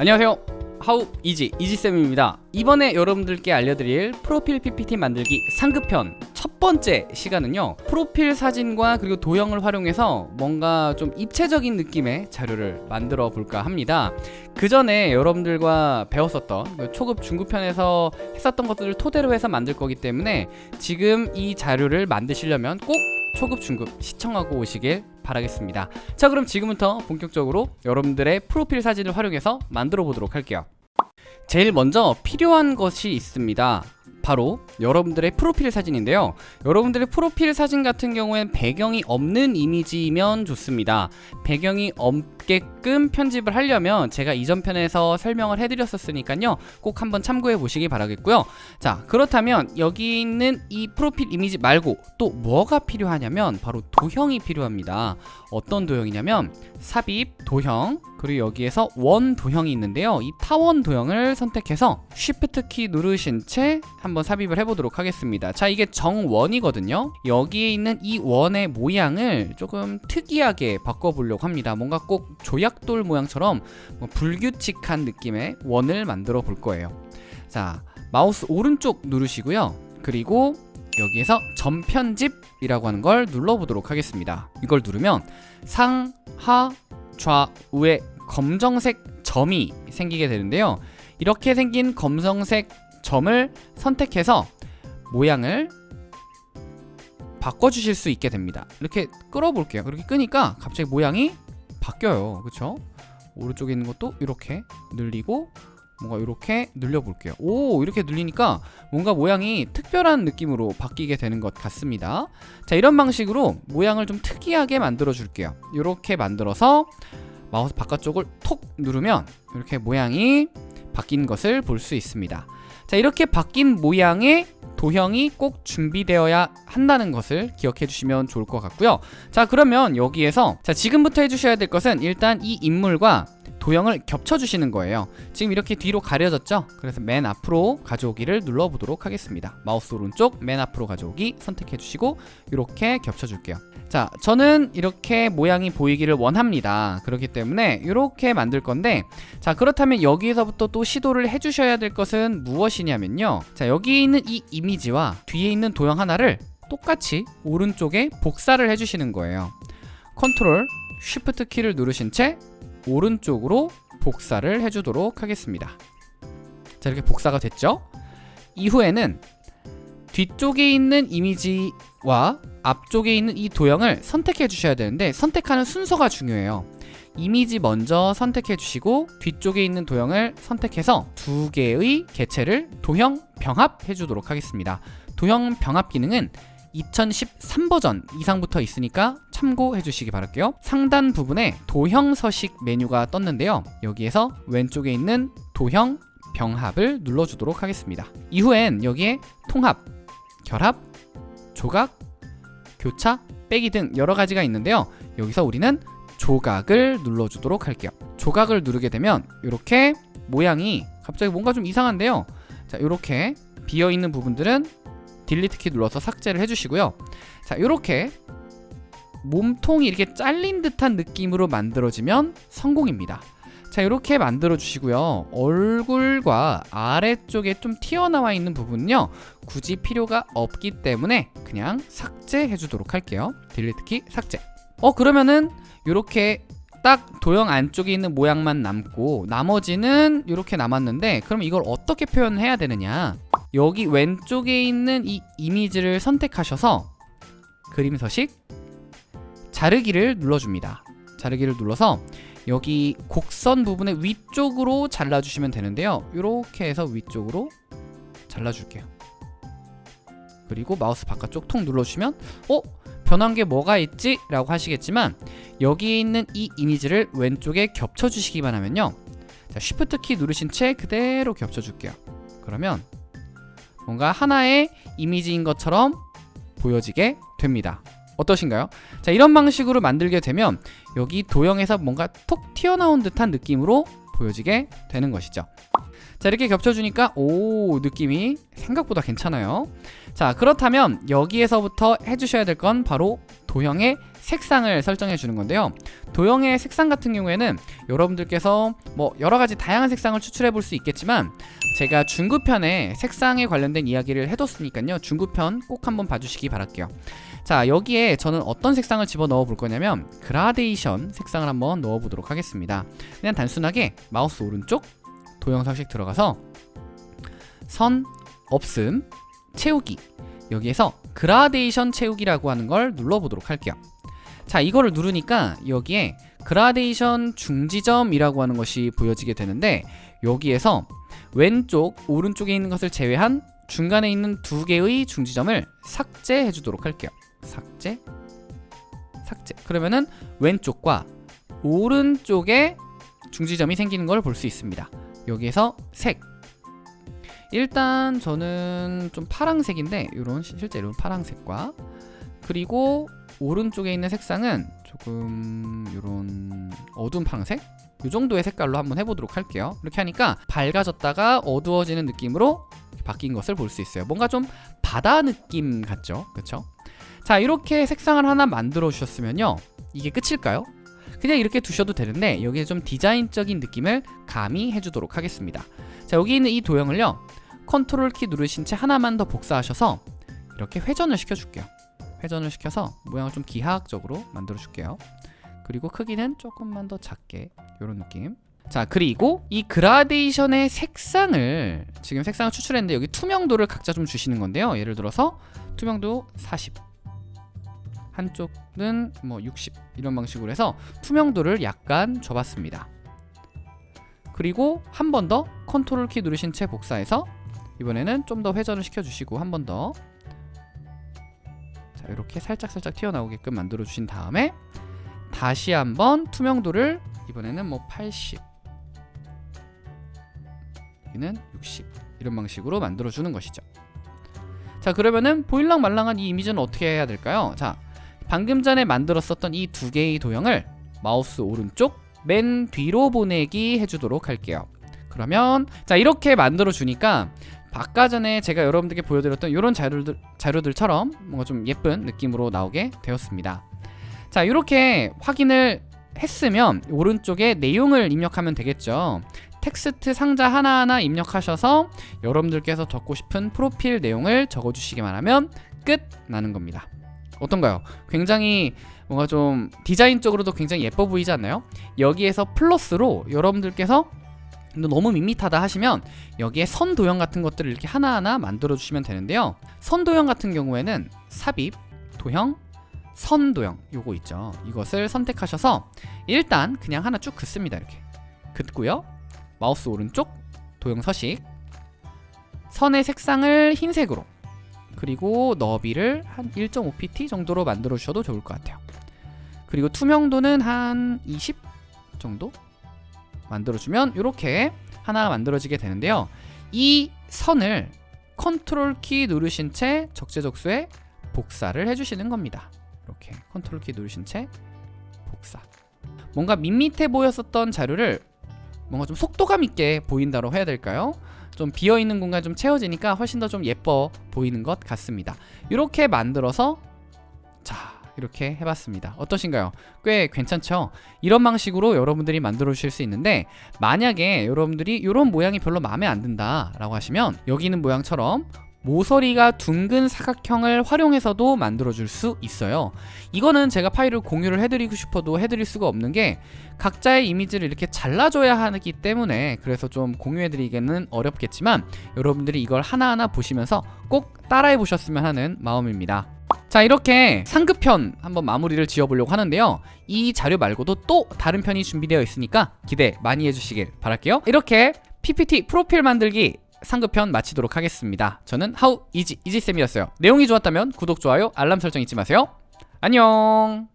안녕하세요. 하우 이지 이지쌤입니다. 이번에 여러분들께 알려드릴 프로필 PPT 만들기 상급편 첫 번째 시간은요 프로필 사진과 그리고 도형을 활용해서 뭔가 좀 입체적인 느낌의 자료를 만들어 볼까 합니다. 그 전에 여러분들과 배웠었던 그 초급 중급편에서 했었던 것들을 토대로 해서 만들 거기 때문에 지금 이 자료를 만드시려면 꼭 초급 중급 시청하고 오시길 바라겠습니다. 자 그럼 지금부터 본격적으로 여러분들의 프로필 사진을 활용해서 만들어 보도록 할게요. 제일 먼저 필요한 것이 있습니다 바로 여러분들의 프로필 사진인데요. 여러분들의 프로필 사진 같은 경우엔 배경이 없는 이미지이면 좋습니다. 배경이 없게끔 편집을 하려면 제가 이전 편에서 설명을 해드렸었으니까요. 꼭 한번 참고해 보시기 바라겠고요. 자 그렇다면 여기 있는 이 프로필 이미지 말고 또 뭐가 필요하냐면 바로 도형이 필요합니다. 어떤 도형이냐면 삽입, 도형, 그리고 여기에서 원 도형이 있는데요. 이 타원 도형을 선택해서 Shift 키 누르신 채 한번 삽입을 해보도록 하겠습니다. 자 이게 정원이거든요. 여기에 있는 이 원의 모양을 조금 특이하게 바꿔보려고 합니다. 뭔가 꼭 조약돌 모양처럼 뭐 불규칙한 느낌의 원을 만들어 볼 거예요. 자 마우스 오른쪽 누르시고요. 그리고 여기에서 전편집이라고 하는 걸 눌러보도록 하겠습니다. 이걸 누르면 상 하 좌우에 검정색 점이 생기게 되는데요. 이렇게 생긴 검정색 점을 선택해서 모양을 바꿔주실 수 있게 됩니다. 이렇게 끌어볼게요. 그렇게 끄니까 갑자기 모양이 바뀌어요. 그쵸? 오른쪽에 있는 것도 이렇게 늘리고 뭔가 이렇게 늘려볼게요. 오 이렇게 늘리니까 뭔가 모양이 특별한 느낌으로 바뀌게 되는 것 같습니다. 자 이런 방식으로 모양을 좀 특이하게 만들어 줄게요. 이렇게 만들어서 마우스 바깥쪽을 톡 누르면 이렇게 모양이 바뀐 것을 볼 수 있습니다 자 이렇게 바뀐 모양의 도형이 꼭 준비되어야 한다는 것을 기억해 주시면 좋을 것 같고요. 자 그러면 여기에서 자 지금부터 해주셔야 될 것은 일단 이 인물과 도형을 겹쳐주시는 거예요. 지금 이렇게 뒤로 가려졌죠? 그래서 맨 앞으로 가져오기를 눌러보도록 하겠습니다. 마우스 오른쪽 맨 앞으로 가져오기 선택해주시고 이렇게 겹쳐줄게요. 자 저는 이렇게 모양이 보이기를 원합니다. 그렇기 때문에 이렇게 만들 건데 자 그렇다면 여기에서부터 또 시도를 해주셔야 될 것은 무엇이냐면요. 자 여기 있는 이 이미지와 뒤에 있는 도형 하나를 똑같이 오른쪽에 복사를 해주시는 거예요. 컨트롤 쉬프트 키를 누르신 채 오른쪽으로 복사를 해주도록 하겠습니다. 자 이렇게 복사가 됐죠? 이후에는 뒤쪽에 있는 이미지와 앞쪽에 있는 이 도형을 선택해 주셔야 되는데 선택하는 순서가 중요해요. 이미지 먼저 선택해 주시고 뒤쪽에 있는 도형을 선택해서 두 개의 개체를 도형 병합해 주도록 하겠습니다. 도형 병합 기능은 2013 버전 이상부터 있으니까 참고해 주시기 바랄게요. 상단 부분에 도형 서식 메뉴가 떴는데요. 여기에서 왼쪽에 있는 도형 병합을 눌러주도록 하겠습니다. 이후엔 여기에 통합, 결합, 조각, 교차, 빼기 등 여러 가지가 있는데요. 여기서 우리는 조각을 눌러주도록 할게요. 조각을 누르게 되면 이렇게 모양이 갑자기 뭔가 좀 이상한데요. 자 이렇게 비어있는 부분들은 딜리트 키 눌러서 삭제를 해주시고요. 자 이렇게 몸통이 이렇게 잘린 듯한 느낌으로 만들어지면 성공입니다. 자 이렇게 만들어 주시고요. 얼굴과 아래쪽에 좀 튀어나와 있는 부분은요 굳이 필요가 없기 때문에 그냥 삭제해 주도록 할게요. 딜리트 키 삭제. 어 그러면은 이렇게 딱 도형 안쪽에 있는 모양만 남고 나머지는 이렇게 남았는데 그럼 이걸 어떻게 표현해야 되느냐? 여기 왼쪽에 있는 이 이미지를 선택하셔서 그림 서식 자르기를 눌러줍니다. 자르기를 눌러서 여기 곡선 부분의 위쪽으로 잘라주시면 되는데요. 이렇게 해서 위쪽으로 잘라줄게요. 그리고 마우스 바깥쪽 통 눌러주시면 어? 변한 게 뭐가 있지? 라고 하시겠지만 여기에 있는 이 이미지를 왼쪽에 겹쳐주시기만 하면요. 자, 쉬프트 키 누르신 채 그대로 겹쳐줄게요. 그러면 뭔가 하나의 이미지인 것처럼 보여지게 됩니다 어떠신가요? 자 이런 방식으로 만들게 되면 여기 도형에서 뭔가 톡 튀어나온 듯한 느낌으로 보여지게 되는 것이죠 자 이렇게 겹쳐주니까 오 느낌이 생각보다 괜찮아요 자 그렇다면 여기에서부터 해주셔야 될 건 바로 도형의 색상을 설정해 주는 건데요. 도형의 색상 같은 경우에는 여러분들께서 뭐 여러 가지 다양한 색상을 추출해 볼 수 있겠지만 제가 중급편에 색상에 관련된 이야기를 해뒀으니까요. 중급편 꼭 한번 봐주시기 바랄게요. 자 여기에 저는 어떤 색상을 집어 넣어 볼 거냐면 그라데이션 색상을 한번 넣어 보도록 하겠습니다. 그냥 단순하게 마우스 오른쪽 도형 서식 들어가서 선 없음 채우기 여기에서 그라데이션 채우기라고 하는 걸 눌러보도록 할게요. 자 이거를 누르니까 여기에 그라데이션 중지점이라고 하는 것이 보여지게 되는데 여기에서 왼쪽 오른쪽에 있는 것을 제외한 중간에 있는 두 개의 중지점을 삭제해 주도록 할게요. 삭제? 삭제. 그러면은 왼쪽과 오른쪽에 중지점이 생기는 걸 볼 수 있습니다. 여기에서 색 일단 저는 좀 파랑색인데 이런 실제 이런 파랑색과 그리고 오른쪽에 있는 색상은 조금 이런 어두운 파랑색? 이 정도의 색깔로 한번 해보도록 할게요. 이렇게 하니까 밝아졌다가 어두워지는 느낌으로 바뀐 것을 볼 수 있어요. 뭔가 좀 바다 느낌 같죠? 그쵸? 자 이렇게 색상을 하나 만들어 주셨으면요. 이게 끝일까요? 그냥 이렇게 두셔도 되는데 여기에 좀 디자인적인 느낌을 가미해 주도록 하겠습니다. 자 여기 있는 이 도형을요 컨트롤 키 누르신 채 하나만 더 복사하셔서 이렇게 회전을 시켜줄게요. 회전을 시켜서 모양을 좀 기하학적으로 만들어 줄게요. 그리고 크기는 조금만 더 작게 이런 느낌. 자 그리고 이 그라데이션의 색상을 지금 색상을 추출했는데 여기 투명도를 각자 좀 주시는 건데요. 예를 들어서 투명도 40 한쪽은 뭐 60 이런 방식으로 해서 투명도를 약간 줘봤습니다. 그리고 한 번 더 컨트롤 키 누르신 채 복사해서 이번에는 좀 더 회전을 시켜주시고 한 번 더. 자, 이렇게 살짝살짝 튀어나오게끔 만들어 주신 다음에 다시 한번 투명도를 이번에는 뭐 80 여기는 60 이런 방식으로 만들어 주는 것이죠. 자 그러면은 보일랑 말랑한 이 이미지는 어떻게 해야 될까요? 자 방금 전에 만들었었던 이 두 개의 도형을 마우스 오른쪽 맨 뒤로 보내기 해주도록 할게요. 그러면 자 이렇게 만들어 주니까 아까 전에 제가 여러분들께 보여드렸던 이런 자료들, 자료들처럼 뭔가 좀 예쁜 느낌으로 나오게 되었습니다 자 이렇게 확인을 했으면 오른쪽에 내용을 입력하면 되겠죠 텍스트 상자 하나하나 입력하셔서 여러분들께서 적고 싶은 프로필 내용을 적어주시기만 하면 끝 나는 겁니다 어떤가요? 굉장히 뭔가 좀 디자인적으로도 굉장히 예뻐 보이지 않나요? 여기에서 플러스로 여러분들께서 너무 밋밋하다 하시면 여기에 선 도형 같은 것들을 이렇게 하나하나 만들어 주시면 되는데요. 선 도형 같은 경우에는 삽입, 도형, 선 도형 요거 있죠. 이것을 선택하셔서 일단 그냥 하나 쭉 긋습니다 이렇게. 긋고요. 마우스 오른쪽 도형 서식. 선의 색상을 흰색으로 그리고 너비를 한 1.5pt 정도로 만들어 주셔도 좋을 것 같아요. 그리고 투명도는 한 20 정도 만들어주면 이렇게 하나 만들어지게 되는데요. 이 선을 컨트롤 키 누르신 채 적재적소에 복사를 해주시는 겁니다. 이렇게 컨트롤 키 누르신 채 복사. 뭔가 밋밋해 보였었던 자료를 뭔가 좀 속도감 있게 보인다고 해야 될까요? 좀 비어있는 공간 좀 채워지니까 훨씬 더 좀 예뻐 보이는 것 같습니다. 이렇게 만들어서 자 이렇게 해봤습니다 어떠신가요? 꽤 괜찮죠? 이런 방식으로 여러분들이 만들어 주실 수 있는데 만약에 여러분들이 이런 모양이 별로 마음에 안 든다 라고 하시면 여기 있는 모양처럼 모서리가 둥근 사각형을 활용해서도 만들어줄 수 있어요 이거는 제가 파일을 공유를 해드리고 싶어도 해드릴 수가 없는 게 각자의 이미지를 이렇게 잘라줘야 하기 때문에 그래서 좀 공유해드리기는 어렵겠지만 여러분들이 이걸 하나하나 보시면서 꼭 따라해 보셨으면 하는 마음입니다 자 이렇게 상급편 한번 마무리를 지어보려고 하는데요. 이 자료 말고도 또 다른 편이 준비되어 있으니까 기대 많이 해주시길 바랄게요. 이렇게 PPT 프로필 만들기 상급편 마치도록 하겠습니다. 저는 하우 이지 이지쌤이었어요. 내용이 좋았다면 구독, 좋아요, 알람 설정 잊지 마세요. 안녕